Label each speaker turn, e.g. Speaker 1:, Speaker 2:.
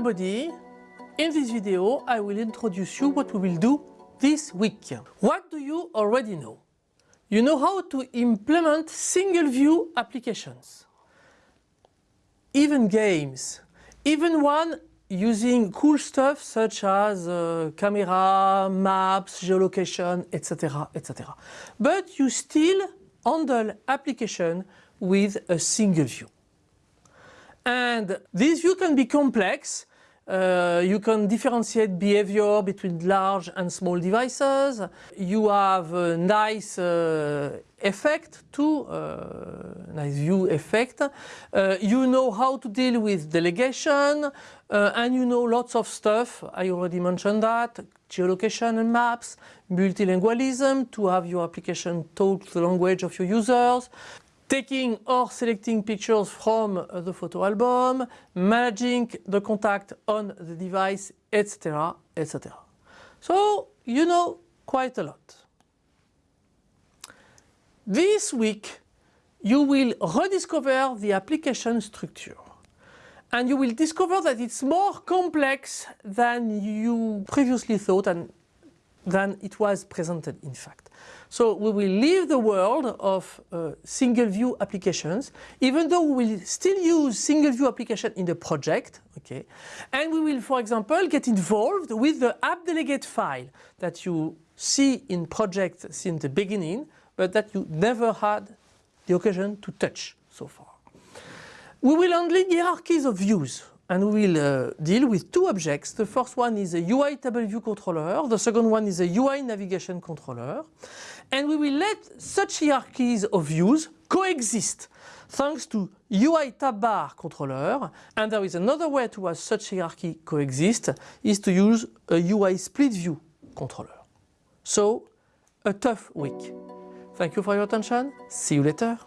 Speaker 1: everybody. In this video I will introduce you what we will do this week. What do you already know? You know how to implement single view applications. Even games. Even one using cool stuff such as uh, camera, maps, geolocation, etc, etc. But you still handle application with a single view. And this view can be complex. Uh, you can differentiate behavior between large and small devices. You have a nice uh, effect too, uh, nice view effect. Uh, you know how to deal with delegation uh, and you know lots of stuff. I already mentioned that. Geolocation and maps, multilingualism to have your application talk the language of your users, taking or selecting pictures from the photo album, managing the contact on the device, etc, etc. So you know quite a lot. This week you will rediscover the application structure and you will discover that it's more complex than you previously thought and than it was presented in fact. So we will leave the world of uh, single view applications, even though we will still use single view application in the project, okay? And we will, for example, get involved with the app delegate file that you see in project since the beginning, but that you never had the occasion to touch so far. We will handle hierarchies of views and we will uh, deal with two objects. The first one is a UI table view controller, the second one is a UI navigation controller. And we will let such hierarchies of views coexist thanks to UI tab bar controller and there is another way to have such hierarchy coexist is to use a UI split view controller. So a tough week. Thank you for your attention. See you later.